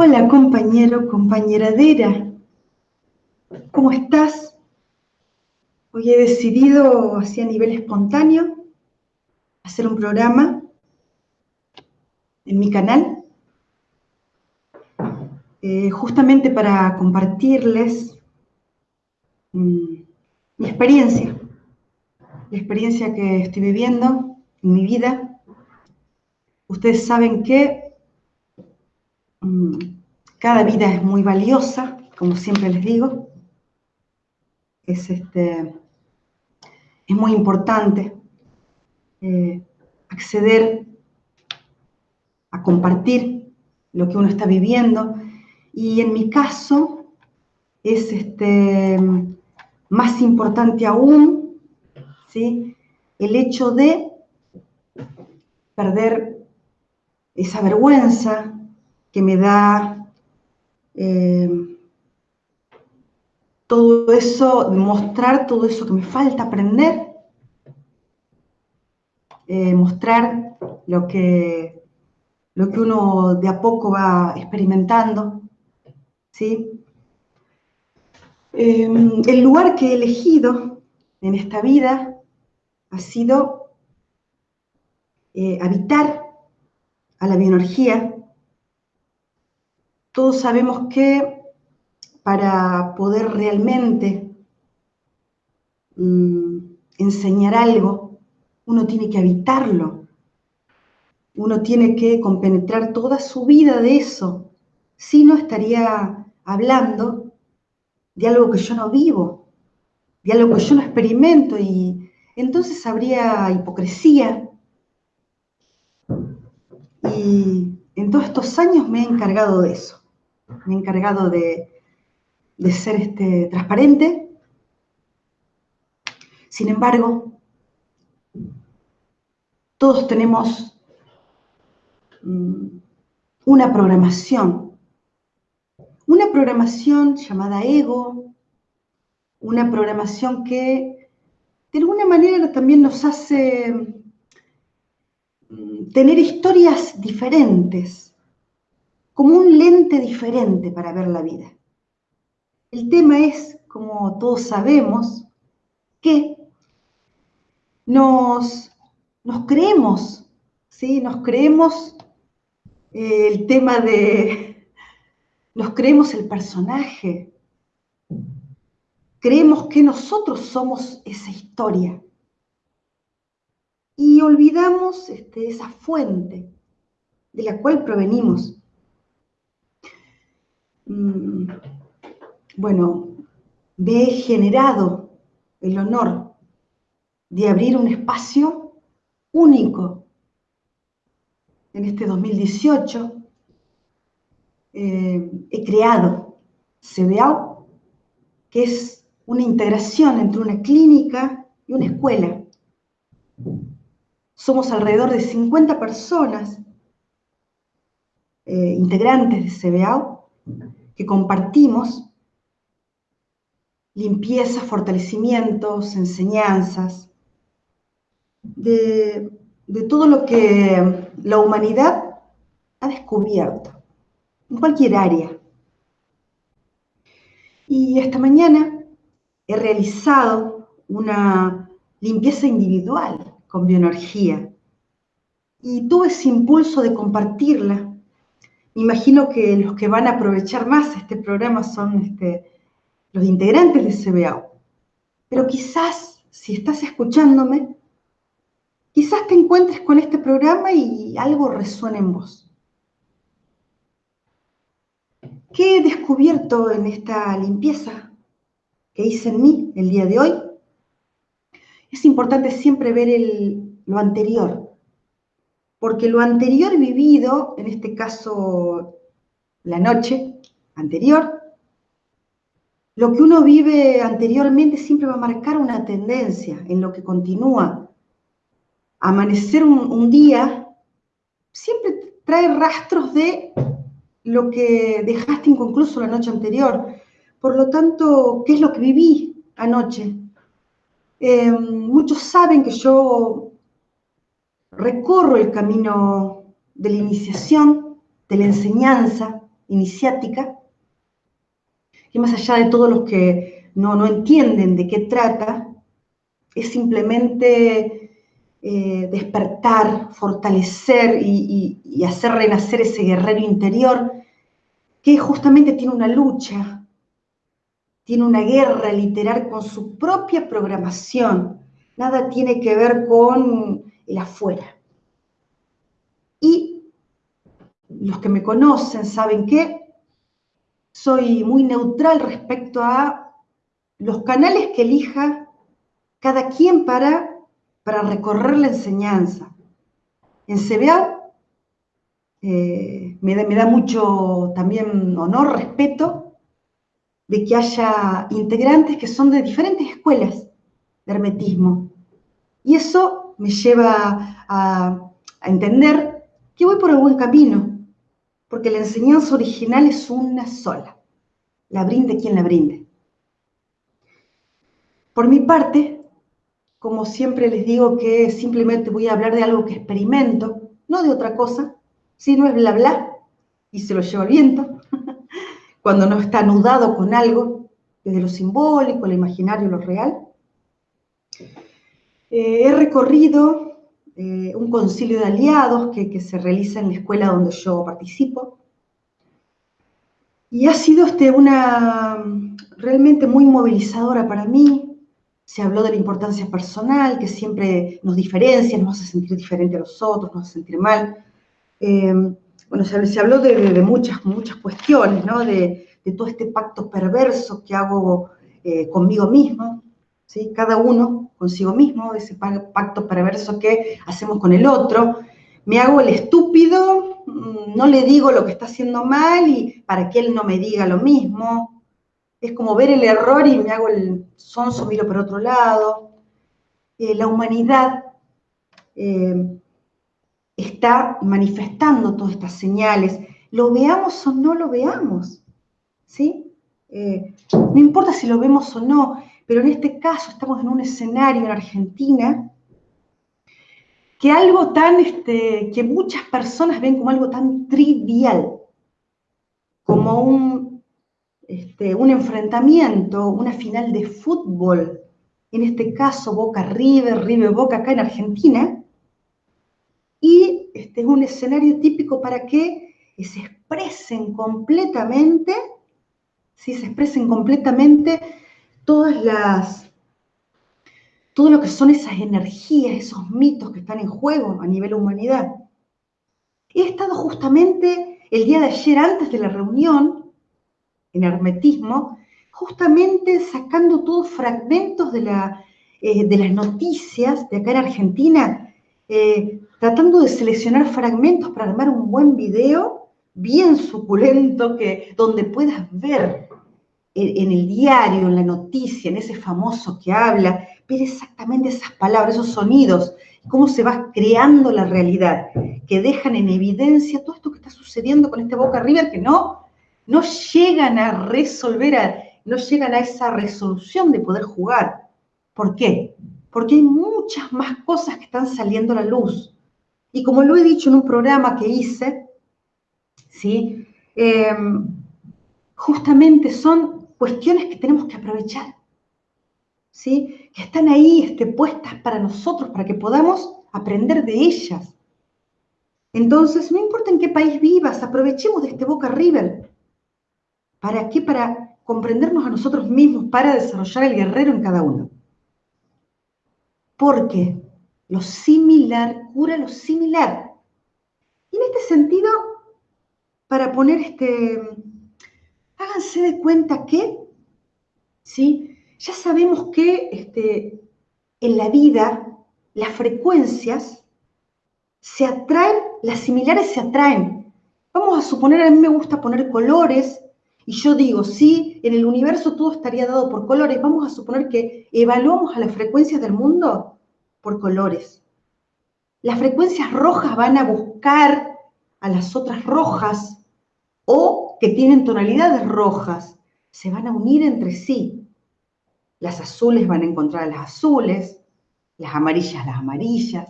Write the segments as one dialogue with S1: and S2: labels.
S1: Hola compañero, compañeradera. ¿Cómo estás? Hoy he decidido, así a nivel espontáneo, hacer un programa en mi canal, eh, justamente para compartirles mm, mi experiencia, la experiencia que estoy viviendo en mi vida. Ustedes saben que Mm, cada vida es muy valiosa, como siempre les digo. Es, este, es muy importante eh, acceder a compartir lo que uno está viviendo. Y en mi caso es este, más importante aún ¿sí? el hecho de perder esa vergüenza, que me da eh, todo eso, mostrar todo eso que me falta aprender, eh, mostrar lo que, lo que uno de a poco va experimentando, ¿sí? Em, el lugar que he elegido en esta vida ha sido eh, habitar a la bioenergía todos sabemos que para poder realmente mm, enseñar algo, uno tiene que habitarlo. Uno tiene que compenetrar toda su vida de eso. Si no, estaría hablando de algo que yo no vivo, de algo que yo no experimento y entonces habría hipocresía. Y en todos estos años me he encargado de eso me he encargado de, ser este, transparente. Sin embargo, todos tenemos mm, una programación, una programación llamada ego, una programación que de alguna manera también nos hace mm, tener historias diferentes, como un lente diferente para ver la vida. El tema es, como todos sabemos, que nos, creemos, ¿sí? Nos creemos eh, el tema de, nos creemos el personaje, creemos que nosotros somos esa historia y olvidamos este, esa fuente de la cual provenimos. Mm, bueno, me he generado el honor de abrir un espacio único en este 2018. Eh, he creado CBAO, que es una integración entre una clínica y una escuela. Somos alrededor de 50 personas eh, integrantes de CBAO que compartimos, limpieza, fortalecimientos, enseñanzas, de, todo lo que la humanidad ha descubierto, en cualquier área. Y esta mañana he realizado una limpieza individual con bioenergía y tuve ese impulso de compartirla imagino que los que van a aprovechar más este programa son este, los integrantes de CBAO. Pero quizás, si estás escuchándome, quizás te encuentres con este programa y algo resuene en vos. ¿Qué he descubierto en esta limpieza que hice en mí el día de hoy? Es importante siempre ver lo anterior, porque lo anterior vivido, en este caso la noche anterior, lo que uno vive anteriormente siempre va a marcar una tendencia en lo que continúa. Amanecer un, día siempre trae rastros de lo que dejaste inconcluso la noche anterior. Por lo tanto, ¿qué es lo que viví anoche? Eh, muchos saben que yo recorro el camino de la iniciación, de la enseñanza, iniciática, que más allá de todos los que no, no entienden de qué trata, es simplemente eh, despertar, fortalecer y, y hacer renacer ese guerrero interior que justamente tiene una lucha, tiene una guerra literal con su propia programación. Nada tiene que ver con el afuera. Y los que me conocen saben que soy muy neutral respecto a los canales que elija cada quien para, para recorrer la enseñanza. En CBA eh, me, da, me da mucho también honor, respeto, de que haya integrantes que son de diferentes escuelas de hermetismo. Y eso me lleva a, entender que voy por el buen camino, porque la enseñanza original es una sola, la brinde quien la brinde. Por mi parte, como siempre les digo que simplemente voy a hablar de algo que experimento, no de otra cosa, si no es bla bla y se lo lleva el viento, cuando no está anudado con algo, desde lo simbólico, lo imaginario, lo real. Eh, he recorrido eh, un concilio de aliados que, se realiza en la escuela donde yo participo. Y ha sido este, una realmente muy movilizadora para mí. Se habló de la importancia personal, que siempre nos diferencia, nos hace sentir diferente a los otros, nos hace sentir mal. Eh, bueno, se, habló de, muchas, muchas cuestiones, ¿no? De, todo este pacto perverso que hago eh, conmigo mismo, ¿sí? Cada uno consigo mismo, ese pacto perverso que hacemos con el otro. Me hago el estúpido, mm, no le digo lo que está haciendo mal y para que él no me diga lo mismo. Es como ver el error y me hago el sonso, miro por otro lado. Eh, la humanidad eh, está manifestando todas estas señales, lo veamos o no lo veamos, ¿sí? Eh, no importa si lo vemos o no, pero en este caso estamos en un escenario en Argentina que algo tan, este, que muchas personas ven como algo tan trivial, como un, este, un enfrentamiento, una final de fútbol, en este caso Boca River, River Boca acá en Argentina, y este es un escenario típico para que se expresen completamente, ¿sí? se expresen completamente todas las, todo lo que son esas energías, esos mitos que están en juego a nivel humanidad. He estado justamente el día de ayer, antes de la reunión, en hermetismo, justamente sacando todos fragmentos de, la, eh, de las noticias de acá en Argentina, eh, tratando de seleccionar fragmentos para armar un buen video bien suculento, que, donde puedas ver en el diario, en la noticia, en ese famoso que habla, ver exactamente esas palabras, esos sonidos, cómo se va creando la realidad, que dejan en evidencia todo esto que está sucediendo con este Boca River, que no, no llegan a resolver, no llegan a esa resolución de poder jugar. ¿Por qué? Porque hay muchas más cosas que están saliendo a la luz. Y como lo he dicho en un programa que hice, ¿sí? Em, justamente son cuestiones que tenemos que aprovechar, ¿sí? que están ahí este, puestas para nosotros, para que podamos aprender de ellas. Entonces, no importa en qué país vivas, aprovechemos de este Boca River. ¿Para qué? Para comprendernos a nosotros mismos, para desarrollar el guerrero en cada uno. Porque lo similar cura lo similar. Y en este sentido, para poner este, háganse de cuenta que, ¿sí? Ya sabemos que este, en la vida las frecuencias se atraen, las similares se atraen. Vamos a suponer, a mí me gusta poner colores, y yo digo, sí, en el universo todo estaría dado por colores. Vamos a suponer que evaluamos a las frecuencias del mundo por colores. Las frecuencias rojas van a buscar a las otras rojas o que tienen tonalidades rojas se van a unir entre sí. Las azules van a encontrar a las azules, las amarillas las amarillas,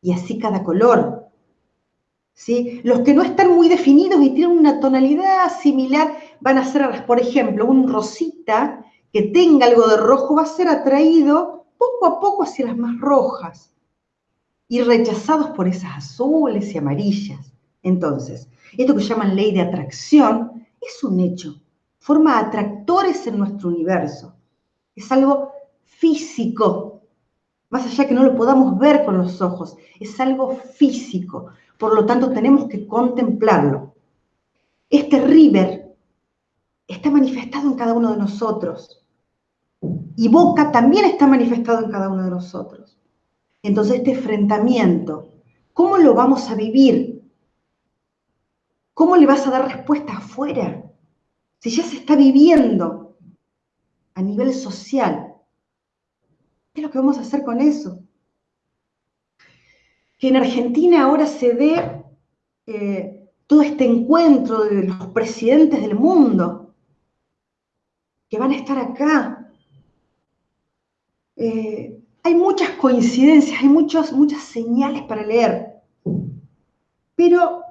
S1: y así cada color. ¿sí? Los que no están muy definidos y tienen una tonalidad similar van a ser, por ejemplo, un rosita que tenga algo de rojo va a ser atraído poco a poco hacia las más rojas y rechazados por esas azules y amarillas. Entonces, esto que llaman ley de atracción es un hecho, forma atractores en nuestro universo. Es algo físico, más allá que no lo podamos ver con los ojos, es algo físico. Por lo tanto, tenemos que contemplarlo. Este river está manifestado en cada uno de nosotros. Y Boca también está manifestado en cada uno de nosotros. Entonces, este enfrentamiento, ¿cómo lo vamos a vivir? ¿Cómo le vas a dar respuesta afuera? Si ya se está viviendo a nivel social, ¿qué es lo que vamos a hacer con eso? Que en Argentina ahora se dé eh, todo este encuentro de los presidentes del mundo, que van a estar acá. Eh, hay muchas coincidencias, hay muchas señales para leer, pero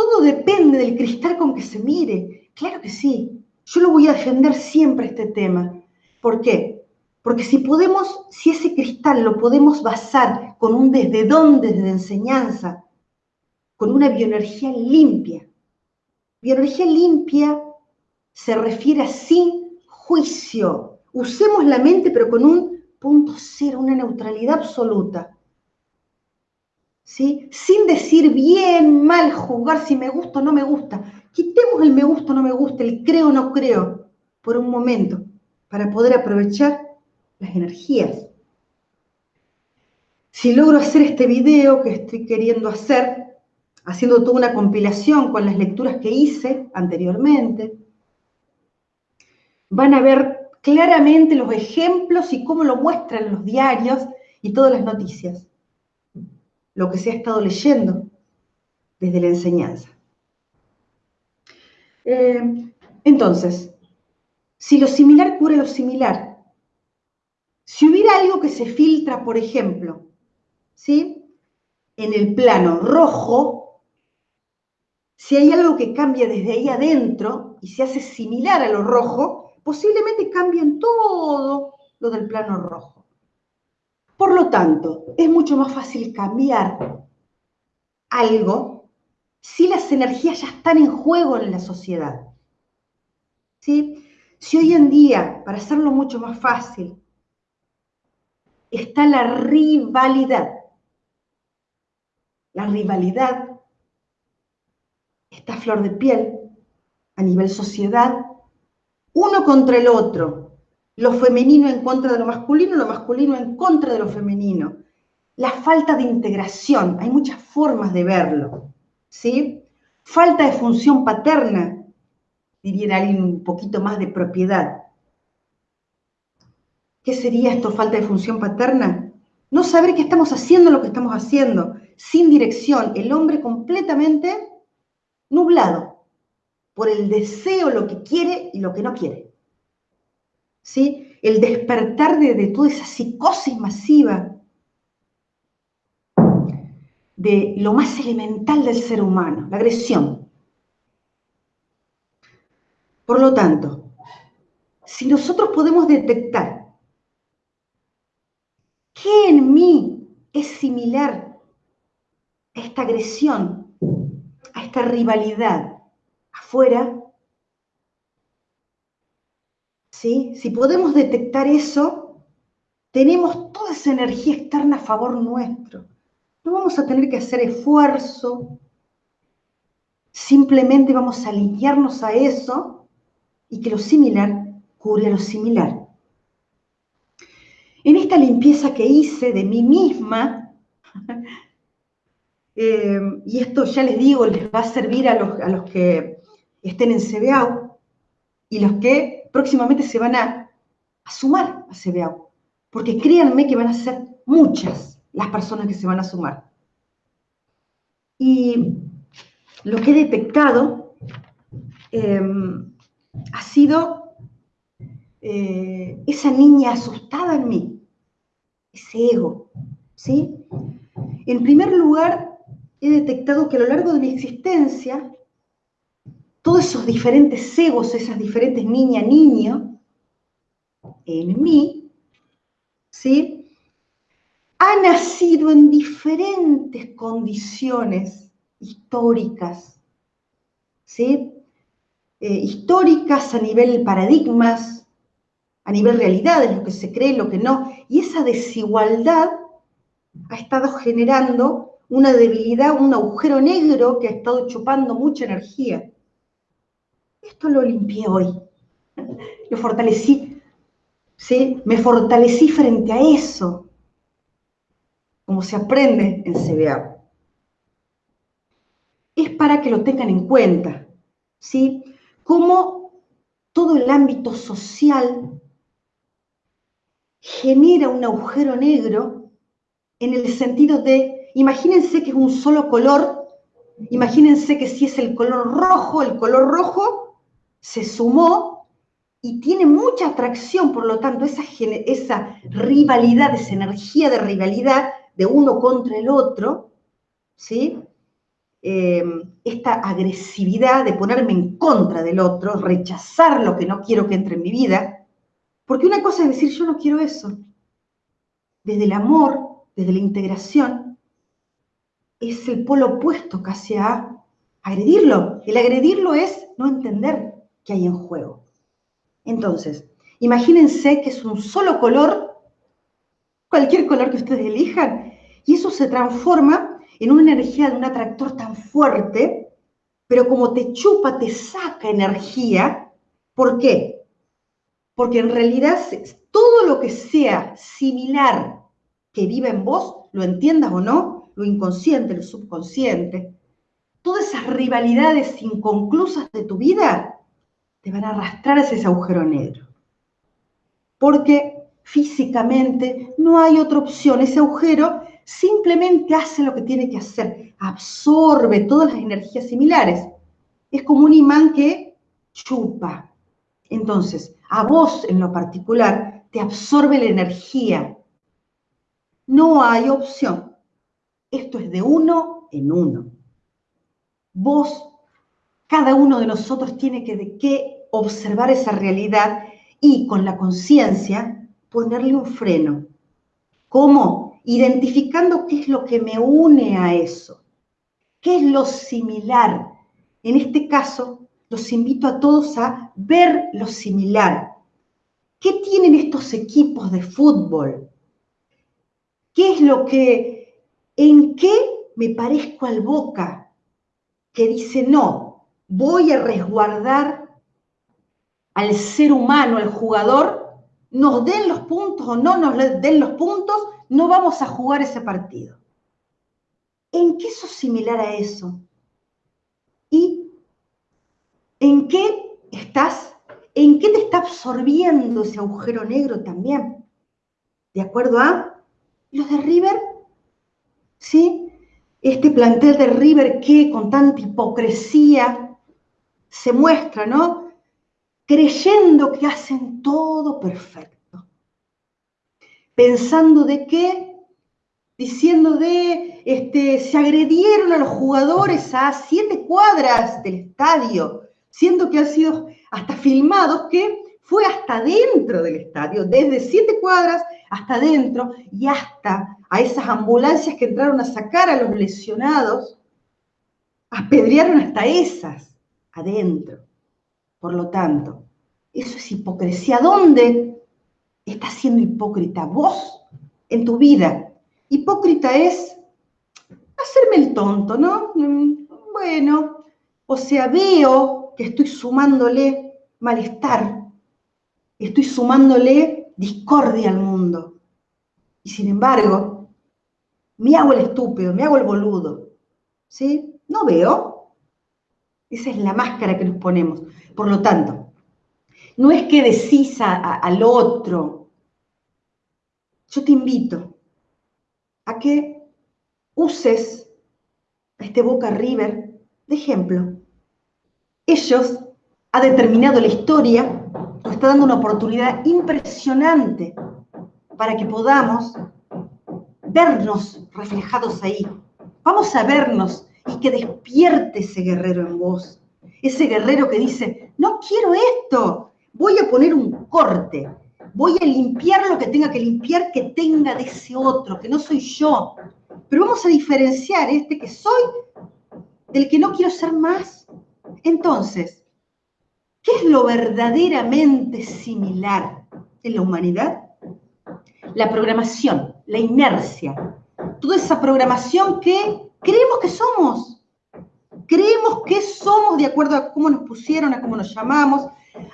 S1: todo depende del cristal con que se mire. Claro que sí, yo lo voy a defender siempre este tema. ¿Por qué? Porque si podemos, si ese cristal lo podemos basar con un desde dónde, desde enseñanza, con una bioenergía limpia. Bioenergía limpia se refiere a sin juicio. Usemos la mente, pero con un punto cero, una neutralidad absoluta. Sin decir bien, mal, juzgar si me gusta o no me gusta. Quitemos el me gusta o no me gusta, el creo o no creo, por un momento, para poder aprovechar las energías. Si logro hacer este video que estoy queriendo hacer, haciendo toda una compilación con las lecturas que hice anteriormente, van a ver claramente los ejemplos y cómo lo muestran los diarios y todas las noticias. Lo que se ha estado leyendo desde la enseñanza. Eh, entonces, si lo similar cura lo similar, si hubiera algo que se filtra, por ejemplo, ¿sí? En el plano rojo, si hay algo que cambia desde ahí adentro y se hace similar a lo rojo, posiblemente cambien todo lo del plano rojo. Por lo tanto, es mucho más fácil cambiar algo si las energías ya están en juego en la sociedad. ¿Sí? Si hoy en día, para hacerlo mucho más fácil, está la rivalidad, la rivalidad está a flor de piel a nivel sociedad uno contra el otro, lo femenino en contra de lo masculino, lo masculino en contra de lo femenino. La falta de integración, hay muchas formas de verlo, ¿sí? Falta de función paterna, diría alguien un poquito más de propiedad. ¿Qué sería esto, falta de función paterna? No saber qué estamos haciendo lo que estamos haciendo, sin dirección, el hombre completamente nublado por el deseo, lo que quiere y lo que no quiere. El despertar de, toda esa psicosis masiva de lo más elemental del ser humano, la agresión. Por lo tanto, si nosotros podemos detectar qué en mí es similar a esta agresión, a esta rivalidad, afuera, si podemos detectar eso, tenemos toda esa energía externa a favor nuestro. No vamos a tener que hacer esfuerzo, simplemente vamos a alinearnos a eso y que lo similar cure lo similar. En esta limpieza que hice de mí misma, eh, y esto ya les digo, les va a servir a los, a los que estén en CBAU y los que próximamente se van a, sumar a CBAU. Porque créanme que van a ser muchas las personas que se van a sumar. Y lo que he detectado em, ha sido eh, esa niña asustada en mí, ese ego, ¿sí? En primer lugar, he detectado que a lo largo de mi existencia, todos esos diferentes egos, esas diferentes niña, niño, en mí, ¿sí? Ha nacido en diferentes condiciones históricas, ¿sí? Eh, históricas a nivel paradigmas, a nivel realidades, lo que se cree, lo que no, y esa desigualdad ha estado generando una debilidad, un agujero negro que ha estado chupando mucha energía. Esto lo limpié hoy, lo fortalecí, ¿sí? me fortalecí frente a eso, como se aprende en CBA. Es para que lo tengan en cuenta, ¿sí? Cómo todo el ámbito social genera un agujero negro en el sentido de, imagínense que es un solo color, imagínense que si es el color rojo, el color rojo se sumó y tiene mucha atracción, por lo tanto, esa, esa rivalidad, esa energía de rivalidad de uno contra el otro, ¿sí? Eh, esta agresividad de ponerme en contra del otro, rechazar lo que no quiero que entre en mi vida, porque una cosa es decir, yo no quiero eso. Desde el amor, desde la integración, es el polo opuesto casi a agredirlo. El agredirlo es no entender qué hay en juego. Entonces, imagínense que es un solo color, cualquier color que ustedes elijan, y eso se transforma en una energía de un atractor tan fuerte, pero como te chupa, te saca energía. ¿Por qué? Porque en realidad todo lo que sea similar que vive en vos, lo entiendas o no, lo inconsciente, lo subconsciente, todas esas rivalidades inconclusas de tu vida te van a arrastrar hacia ese agujero negro. Porque físicamente no hay otra opción. Ese agujero simplemente hace lo que tiene que hacer, absorbe todas las energías similares. Es como un imán que chupa. Entonces, a vos en lo particular te absorbe la energía. No hay opción. Esto es de uno en uno. Vos, cada uno de nosotros tiene que, que observar esa realidad y con la conciencia ponerle un freno. ¿Cómo? Identificando qué es lo que me une a eso. ¿Qué es lo similar? En este caso, los invito a todos a ver lo similar. ¿Qué tienen estos equipos de fútbol? ¿Qué es lo que, en qué me parezco al Boca? Que dice, no, voy a resguardar al ser humano, al jugador, nos den los puntos o no nos den los puntos, no vamos a jugar ese partido. ¿En qué sos similar a eso? ¿Y ¿En qué estás? ¿En qué te está absorbiendo ese agujero negro también? ¿De acuerdo a los de River? ¿Sí? Este plantel de River que con tanta hipocresía se muestra, ¿no? Creyendo que hacen todo perfecto. Pensando de qué, diciendo de, este, se agredieron a los jugadores a siete cuadras del estadio siendo que han sido hasta filmados que fue hasta dentro del estadio, desde siete cuadras hasta dentro y hasta a esas ambulancias que entraron a sacar a los lesionados, apedrearon hasta esas adentro. Por lo tanto, eso es hipocresía. ¿Dónde estás siendo hipócrita? Vos, en tu vida. Hipócrita es hacerme el tonto, ¿no? Bueno, o sea, veo estoy sumándole malestar, estoy sumándole discordia al mundo. Y sin embargo, me hago el estúpido, me hago el boludo. ¿Sí? No veo. Esa es la máscara que nos ponemos. Por lo tanto, no es que decís al otro. Yo te invito a que uses este Boca River de ejemplo ellos ha determinado la historia, nos está dando una oportunidad impresionante para que podamos vernos reflejados ahí. Vamos a vernos y que despierte ese guerrero en vos. Ese guerrero que dice, no quiero esto, voy a poner un corte, voy a limpiar lo que tenga que limpiar, que tenga de ese otro, que no soy yo. Pero vamos a diferenciar este que soy del que no quiero ser más. Entonces, ¿qué es lo verdaderamente similar en la humanidad? La programación, la inercia, toda esa programación que creemos que somos. Creemos que somos de acuerdo a cómo nos pusieron, a cómo nos llamamos,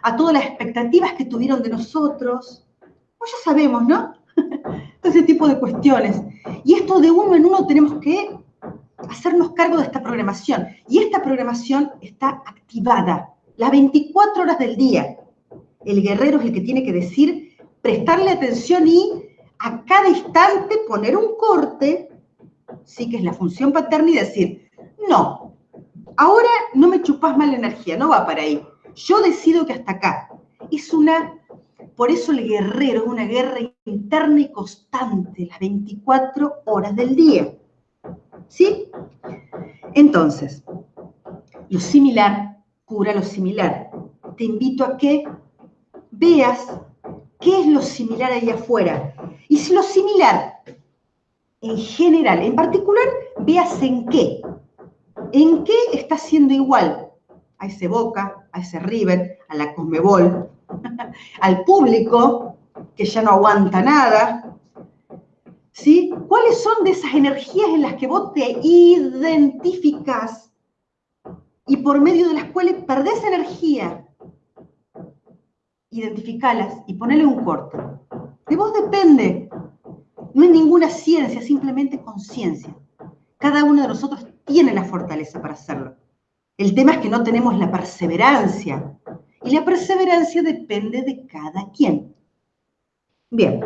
S1: a todas las expectativas que tuvieron de nosotros. Pues ya sabemos, ¿no? Todo ese tipo de cuestiones. Y esto de uno en uno tenemos que hacernos cargo de esta programación. Y esta programación está activada las 24 horas del día. El guerrero es el que tiene que decir, prestarle atención y a cada instante poner un corte, sí que es la función paterna, y decir, no, ahora no me chupas más la energía, no va para ahí. Yo decido que hasta acá. Es una, por eso el guerrero es una guerra interna y constante, las 24 horas del día. ¿Sí? Entonces, lo similar cura lo similar. Te invito a que veas qué es lo similar ahí afuera. Y si lo similar, en general, en particular, veas en qué. ¿En qué está siendo igual a ese Boca, a ese River, a la Conmebol, al público que ya no aguanta nada? ¿Sí? ¿Cuáles son de esas energías en las que vos te identificas y por medio de las cuales perdés energía? Identificalas y ponele un corto. De vos depende. No es ninguna ciencia, simplemente conciencia. Cada uno de nosotros tiene la fortaleza para hacerlo. El tema es que no tenemos la perseverancia. Y la perseverancia depende de cada quien. Bien.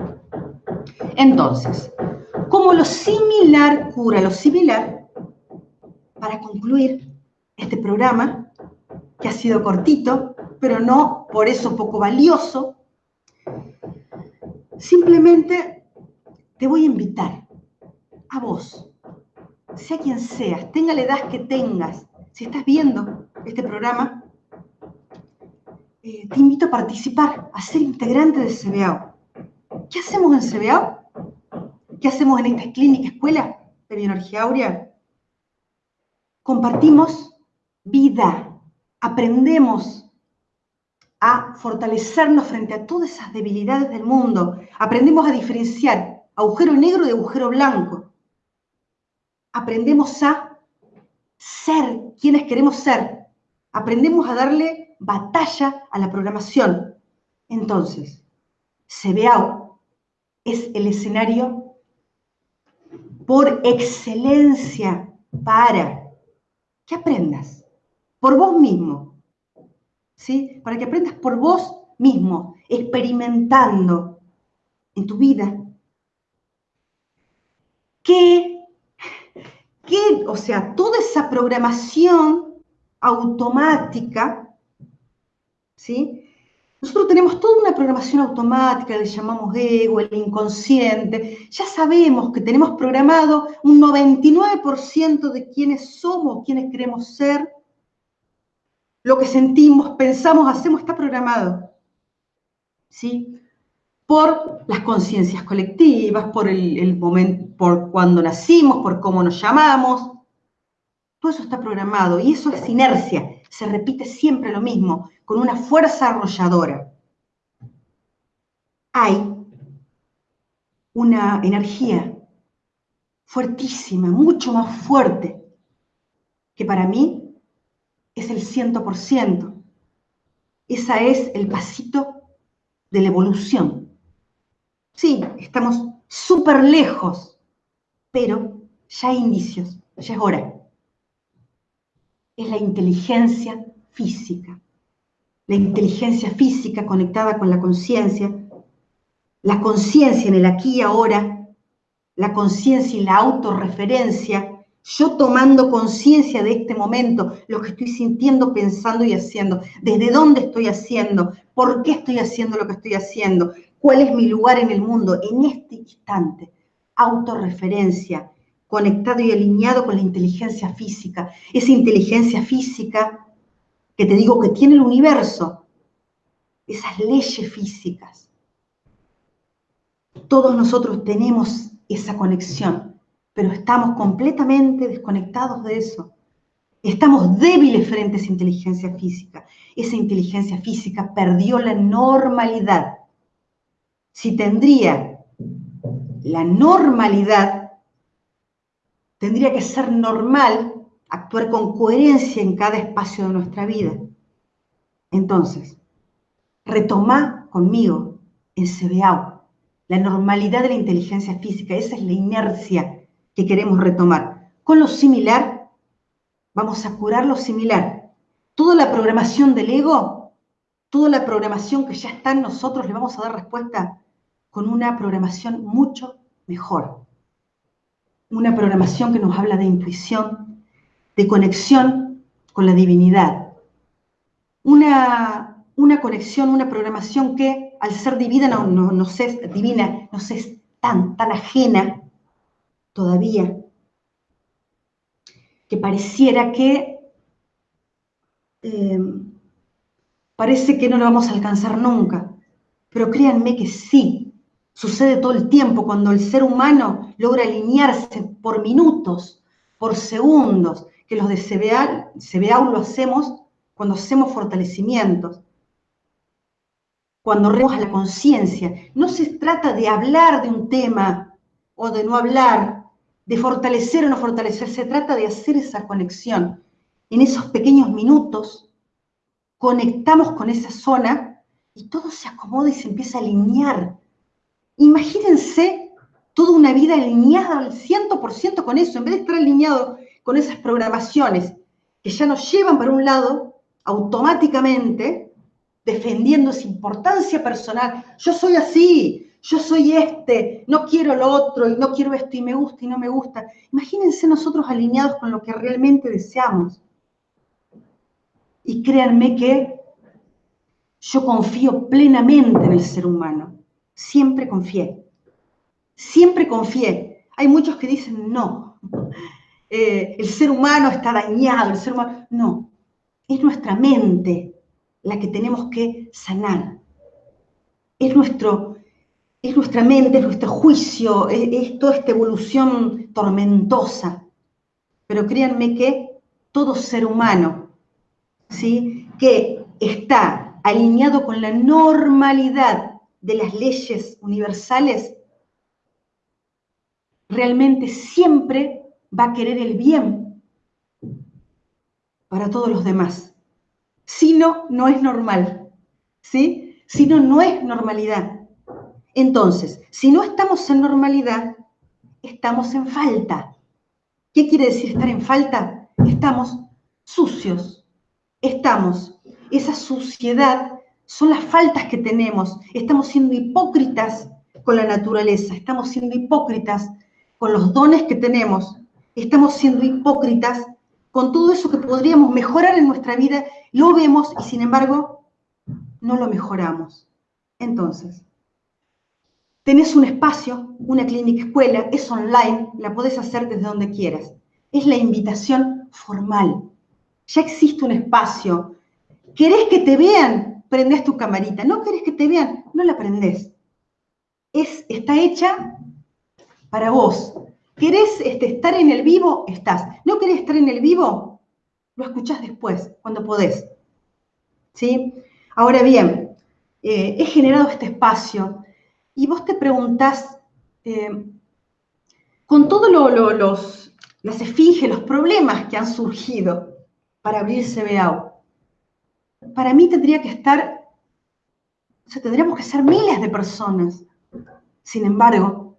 S1: Entonces, como lo similar cura lo similar, para concluir este programa, que ha sido cortito, pero no por eso poco valioso, simplemente te voy a invitar a vos, sea quien seas, tenga la edad que tengas, si estás viendo este programa, eh, te invito a participar, a ser integrante de CBAO. ¿Qué hacemos en CBAO? ¿Qué hacemos en esta clínica, escuela de bioenergía áurea? Compartimos vida, aprendemos a fortalecernos frente a todas esas debilidades del mundo. Aprendemos a diferenciar agujero negro de agujero blanco. Aprendemos a ser quienes queremos ser. Aprendemos a darle batalla a la programación. Entonces, CBAO es el escenario por excelencia para que aprendas por vos mismo ¿sí? Para que aprendas por vos mismo, experimentando en tu vida. Que, que, o sea, toda esa programación automática, ¿sí? Nosotros tenemos toda una programación automática, le llamamos ego, el inconsciente. Ya sabemos que tenemos programado un 99% de quienes somos, quienes queremos ser, lo que sentimos, pensamos, hacemos, está programado. ¿Sí? Por las conciencias colectivas, por el, momento, por cuando nacimos, por cómo nos llamamos. Todo eso está programado y eso es inercia. Se repite siempre lo mismo, con una fuerza arrolladora. Hay una energía fuertísima, mucho más fuerte, que para mí es el 100%. Esa es el pasito de la evolución. Sí, estamos súper lejos, pero ya hay indicios, ya es hora. Es la inteligencia física. La inteligencia física conectada con la conciencia, la conciencia en el aquí y ahora, la conciencia y la autorreferencia yo tomando conciencia de este momento, lo que estoy sintiendo, pensando y haciendo, desde dónde estoy haciendo, por qué estoy haciendo lo que estoy haciendo, cuál es mi lugar en el mundo en este instante. Autorreferencia, conectado y alineado con la inteligencia física. Esa inteligencia física que te digo que tiene el universo, esas leyes físicas. Todos nosotros tenemos esa conexión, pero estamos completamente desconectados de eso. Estamos débiles frente a esa inteligencia física. Esa inteligencia física perdió la normalidad. Si tendría la normalidad, tendría que ser normal actuar con coherencia en cada espacio de nuestra vida. Entonces, retoma conmigo en CBAO la normalidad de la inteligencia física, esa es la inercia que queremos retomar. Con lo similar, vamos a curar lo similar. Toda la programación del ego, toda la programación que ya está en nosotros, le vamos a dar respuesta con una programación mucho mejor. Una programación que nos habla de intuición, de conexión con la divinidad. Una, una conexión, una programación que al ser divina no, no, no es divina, nos es tan, tan ajena todavía, que pareciera que eh, parece que no lo vamos a alcanzar nunca, pero créanme que sí, sucede todo el tiempo cuando el ser humano logra alinearse por minutos, por segundos, que los de CBA, CBA lo hacemos cuando hacemos fortalecimientos, cuando reemos a la conciencia. No se trata de hablar de un tema o de no hablar, de fortalecer o no fortalecer, se trata de hacer esa conexión. En esos pequeños minutos conectamos con esa zona y todo se acomoda y se empieza a alinear. Imagínense toda una vida alineada al 100% con eso, en vez de estar alineado con esas programaciones que ya nos llevan para un lado automáticamente, defendiendo esa importancia personal. Yo soy así, yo soy este, no quiero lo otro, y no quiero esto, y me gusta y no me gusta. Imagínense nosotros alineados con lo que realmente deseamos. Y créanme que yo confío plenamente en el ser humano. Siempre confié. Siempre confié. Hay muchos que dicen, no, eh, el ser humano está dañado, el ser humano... No, es nuestra mente la que tenemos que sanar. Es nuestro es nuestra mente, es nuestro juicio, es, toda esta evolución tormentosa. Pero créanme que todo ser humano, ¿sí? que está alineado con la normalidad de las leyes universales, realmente siempre va a querer el bien para todos los demás. Si no, no es normal. ¿sí? Si no, no es normalidad. Entonces, si no estamos en normalidad, estamos en falta. ¿Qué quiere decir estar en falta? Estamos sucios. Estamos. Esa suciedad son las faltas que tenemos. Estamos siendo hipócritas con la naturaleza. Estamos siendo hipócritas con los dones que tenemos. Estamos siendo hipócritas con todo eso que podríamos mejorar en nuestra vida. Lo vemos y sin embargo no lo mejoramos. Entonces, Tenés un espacio, una clínica escuela, es online, la podés hacer desde donde quieras. Es la invitación formal. Ya existe un espacio. ¿Querés que te vean? Prendés tu camarita. ¿No querés que te vean? No la prendés. Es, está hecha para vos. ¿Querés este, estar en el vivo? Estás. ¿No querés estar en el vivo? Lo escuchás después, cuando podés. ¿Sí? Ahora bien, eh, he generado este espacio y vos te preguntás, eh, con todos las esfinges, los problemas que han surgido para abrir CBAO, para mí tendría que estar, o sea, tendríamos que ser miles de personas. Sin embargo,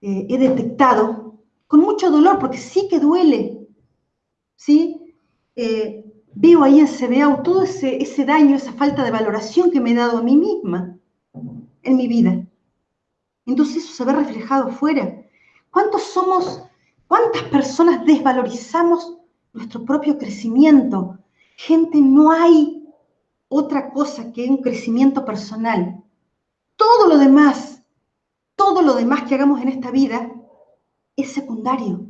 S1: eh, he detectado con mucho dolor, porque sí que duele, ¿sí? Eh, veo ahí en CBAO todo ese, daño, esa falta de valoración que me he dado a mí misma en mi vida. Entonces eso se ve reflejado fuera. ¿Cuántos somos, cuántas personas desvalorizamos nuestro propio crecimiento? Gente, no hay otra cosa que un crecimiento personal. Todo lo demás, todo lo demás que hagamos en esta vida, es secundario.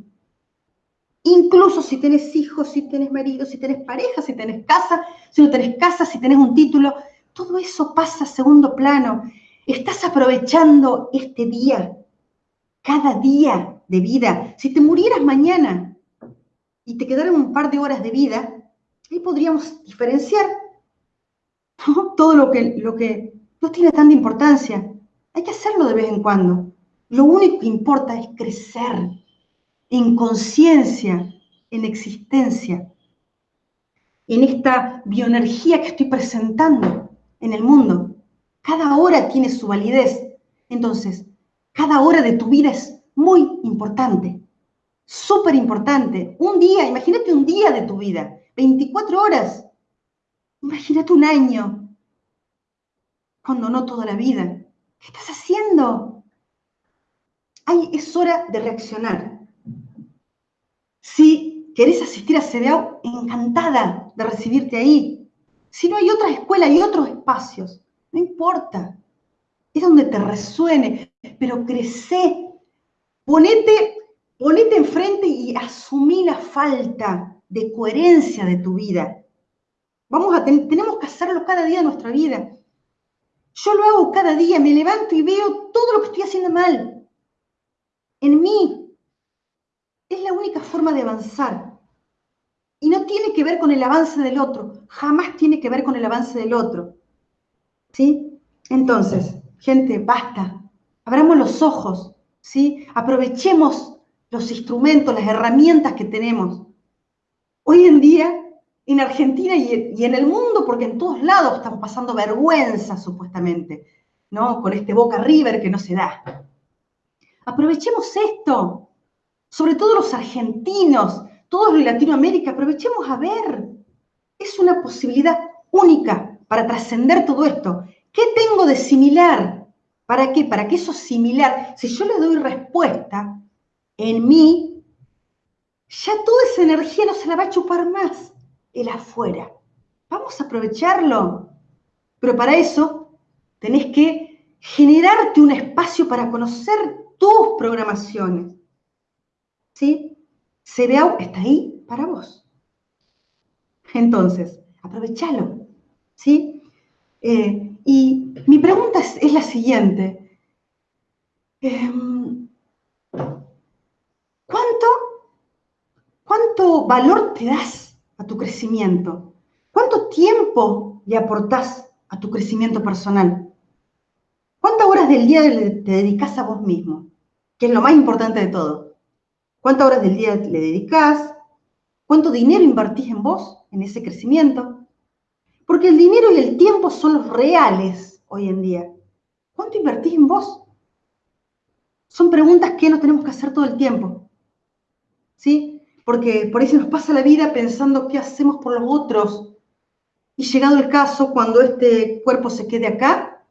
S1: Incluso si tenés hijos, si tenés marido, si tenés pareja, si tenés casa, si no tenés casa, si tenés un título, todo eso pasa a segundo plano. Estás aprovechando este día, cada día de vida. Si te murieras mañana y te quedaran un par de horas de vida, ahí podríamos diferenciar todo lo que, lo que no tiene tanta importancia. Hay que hacerlo de vez en cuando. Lo único que importa es crecer en conciencia, en existencia, en esta bioenergía que estoy presentando en el mundo. Cada hora tiene su validez. Entonces, cada hora de tu vida es muy importante, súper importante. Un día, imagínate un día de tu vida, 24 horas. Imagínate un año, cuando no toda la vida. ¿Qué estás haciendo? Ay, es hora de reaccionar. Si querés asistir a CDAO, encantada de recibirte ahí. Si no hay otra escuela, hay otros espacios. No importa. Es donde te resuene, pero crece. Ponete, ponete enfrente y asumí la falta de coherencia de tu vida. Vamos a tenemos que hacerlo cada día de nuestra vida. Yo lo hago cada día, me levanto y veo todo lo que estoy haciendo mal. En mí. Es la única forma de avanzar. Y no tiene que ver con el avance del otro. Jamás tiene que ver con el avance del otro. ¿Sí? Entonces, gente, basta. Abramos los ojos. ¿Sí? Aprovechemos los instrumentos, las herramientas que tenemos. Hoy en día en Argentina y, en el mundo, porque en todos lados estamos pasando vergüenza, supuestamente, ¿no? Con este Boca River que no se da. Aprovechemos esto, sobre todo los argentinos, todos los de Latinoamérica, aprovechemos a ver. Es una posibilidad única para trascender todo esto. ¿Qué tengo de similar? ¿Para qué? Para que eso similar, si yo le doy respuesta en mí, ya toda esa energía no se la va a chupar más el afuera. Vamos a aprovecharlo. Pero para eso tenés que generarte un espacio para conocer tus programaciones. ¿Sí? CBAU está ahí para vos. Entonces, aprovechalo. ¿Sí? Eh, y mi pregunta es, la siguiente. Em, ¿Cuánto valor te das a tu crecimiento? ¿Cuánto tiempo le aportás a tu crecimiento personal? ¿Cuántas horas del día te dedicas a vos mismo? Que es lo más importante de todo. ¿Cuántas horas del día le dedicas? ¿Cuánto dinero invertís en vos, en ese crecimiento? Porque el dinero y el tiempo son los reales hoy en día. ¿Cuánto invertís en vos? Son preguntas que nos tenemos que hacer todo el tiempo. ¿Sí? Porque por eso nos pasa la vida pensando qué hacemos por los otros. Y llegado el caso, cuando este cuerpo se quede acá,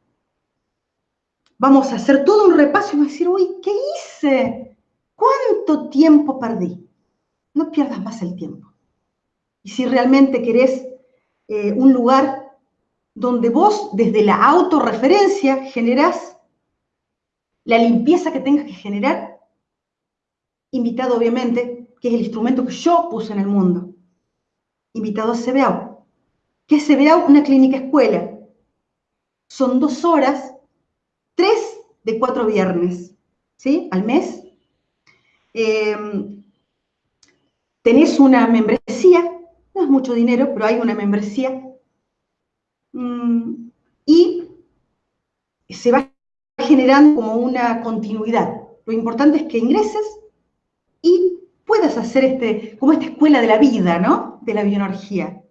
S1: vamos a hacer todo un repaso y vamos a decir, uy, ¿qué hice? ¿Cuánto tiempo perdí? No pierdas más el tiempo. Y si realmente querés eh, un lugar donde vos, desde la autorreferencia, generás la limpieza que tengas que generar, invitado obviamente que es el instrumento que yo puse en el mundo, invitado a CBAU. ¿Qué es CBAU? Una clínica escuela. Son dos horas, tres de cuatro viernes, ¿sí? Al mes. Em, tenés una membresía, no es mucho dinero, pero hay una membresía. Mm, y se va generando como una continuidad. Lo importante es que ingreses y hacer este, como esta escuela de la vida, ¿no? De la bioenergía.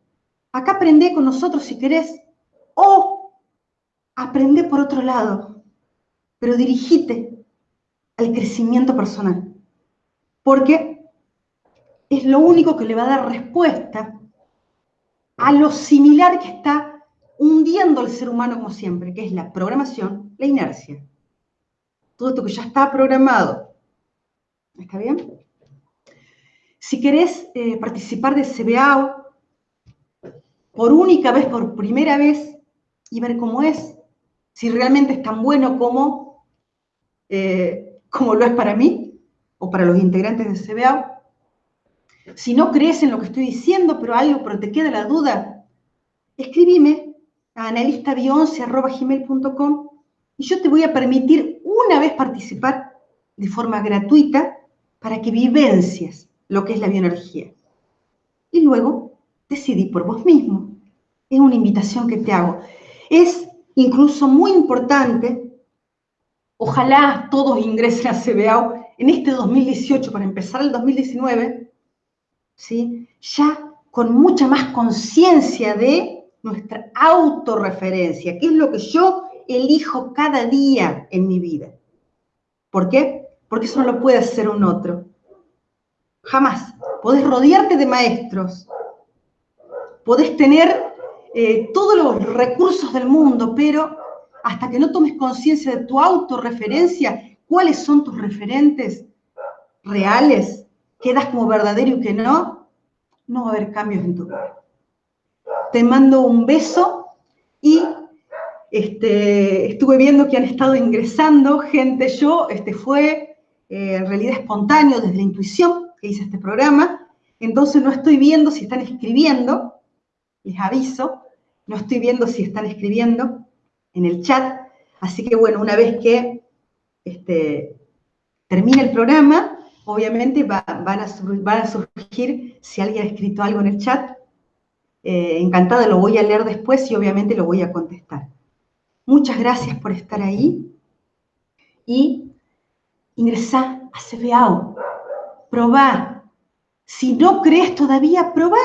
S1: Acá aprende con nosotros si querés, o aprende por otro lado, pero dirigite al crecimiento personal. Porque es lo único que le va a dar respuesta a lo similar que está hundiendo al ser humano como siempre, que es la programación, la inercia. Todo esto que ya está programado. ¿Está bien? Si querés eh, participar de CBAO por única vez, por primera vez, y ver cómo es, si realmente es tan bueno como, eh, como lo es para mí, o para los integrantes de CBAO. Si no crees en lo que estoy diciendo, pero algo, pero te queda la duda, escribime a analistabi11.gmail.com y yo te voy a permitir una vez participar de forma gratuita para que vivencies lo que es la bioenergía. Y luego decidí por vos mismo. Es una invitación que te hago. Es incluso muy importante, ojalá todos ingresen a CBAO en este 2018 para empezar el 2019, ¿sí? ya con mucha más conciencia de nuestra autorreferencia, que es lo que yo elijo cada día en mi vida. ¿Por qué? Porque eso no lo puede hacer un otro. Jamás. Podés rodearte de maestros, podés tener eh, todos los recursos del mundo, pero hasta que no tomes conciencia de tu autorreferencia, cuáles son tus referentes reales, quedas como verdadero y que no, no va a haber cambios en tu vida. Te mando un beso y este, estuve viendo que han estado ingresando gente. Yo este, fue eh, en realidad espontáneo desde la intuición que hice este programa. Entonces no estoy viendo si están escribiendo, les aviso, no estoy viendo si están escribiendo en el chat. Así que bueno, una vez que este, termine el programa, obviamente van, a, surgir si alguien ha escrito algo en el chat. Eh, encantada, lo voy a leer después y obviamente lo voy a contestar. Muchas gracias por estar ahí y ingresá a CBAO. Probá. Si no crees todavía, probá.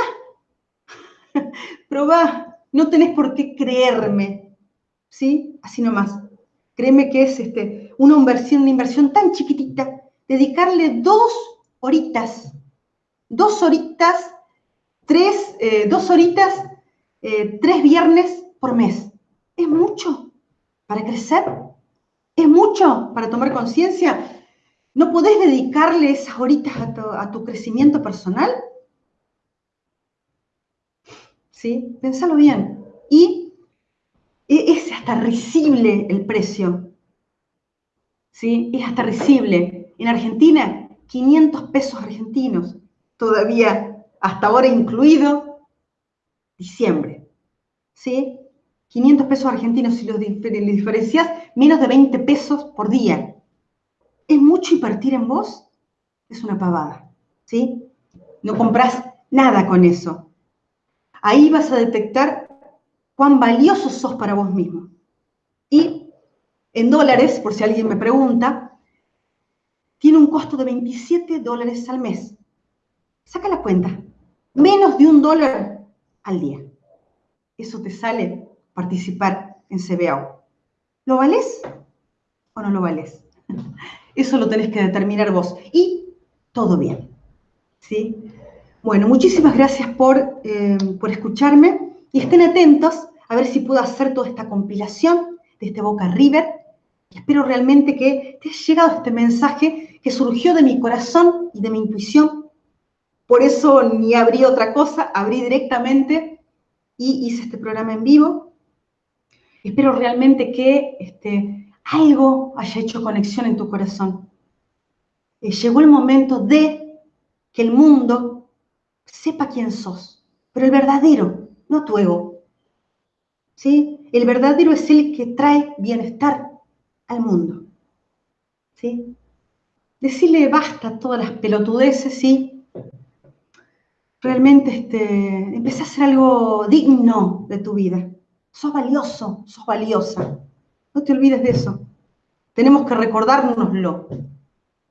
S1: probá. No tenés por qué creerme. ¿Sí? Así nomás. Créeme que es este, una, inversión, una inversión tan chiquitita. Dedicarle dos horitas. Dos horitas, tres, eh, dos horitas, eh, tres viernes por mes. Es mucho para crecer. Es mucho para tomar conciencia. ¿No podés dedicarle esas horitas a tu, crecimiento personal? ¿Sí? Pensalo bien. Y e, es hasta risible el precio. ¿Sí? Es hasta risible. En Argentina, 500 pesos argentinos. Todavía, hasta ahora incluido, diciembre. ¿Sí? 500 pesos argentinos si los diferencias, menos de 20 pesos por día es mucho invertir en vos, es una pavada, ¿sí? No compras nada con eso. Ahí vas a detectar cuán valioso sos para vos mismo. Y en dólares, por si alguien me pregunta, tiene un costo de 27 dólares al mes. Saca la cuenta. Menos de un dólar al día. Eso te sale participar en CBAO. ¿Lo vales o no lo vales? Eso lo tenés que determinar vos. Y todo bien. ¿sí? Bueno, muchísimas gracias por, eh, por escucharme y estén atentos a ver si puedo hacer toda esta compilación de este Boca River. espero realmente que te haya llegado este mensaje que surgió de mi corazón y de mi intuición. Por eso ni abrí otra cosa, abrí directamente y hice este programa en vivo. Espero realmente que este, algo haya hecho conexión en tu corazón. Eh, llegó el momento de que el mundo sepa quién sos, pero el verdadero, no tu ego. ¿Sí? El verdadero es el que trae bienestar al mundo. ¿Sí? Decirle basta todas las pelotudeces y realmente este, a hacer algo digno de tu vida. Sos valioso, sos valiosa. No te olvides de eso. Tenemos que recordárnoslo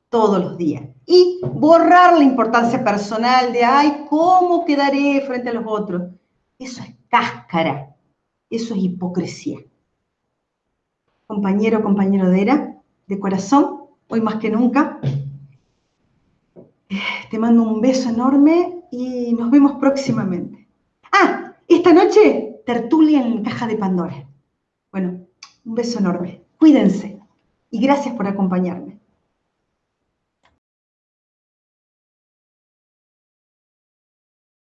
S1: todos los días. Y borrar la importancia personal de, ay, ¿cómo quedaré frente a los otros? Eso es cáscara, eso es hipocresía. Compañero, compañero de era, de corazón, hoy más que nunca, te mando un beso enorme y nos vemos próximamente. Ah, esta noche, tertulia en Caja de Pandora. Bueno, un beso enorme. Cuídense y gracias por acompañarme.